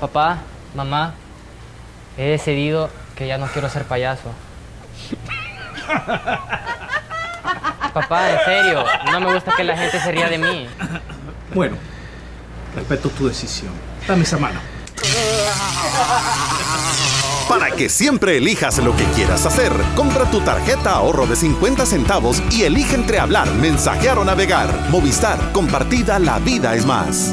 Papá, mamá, he decidido que ya no quiero ser payaso. Papá, en serio, no me gusta que la gente se ría de mí. Bueno, respeto tu decisión. Dame esa mano. Para que siempre elijas lo que quieras hacer, compra tu tarjeta ahorro de 50 centavos y elige entre hablar, mensajear o navegar. Movistar, compartida, la vida es más.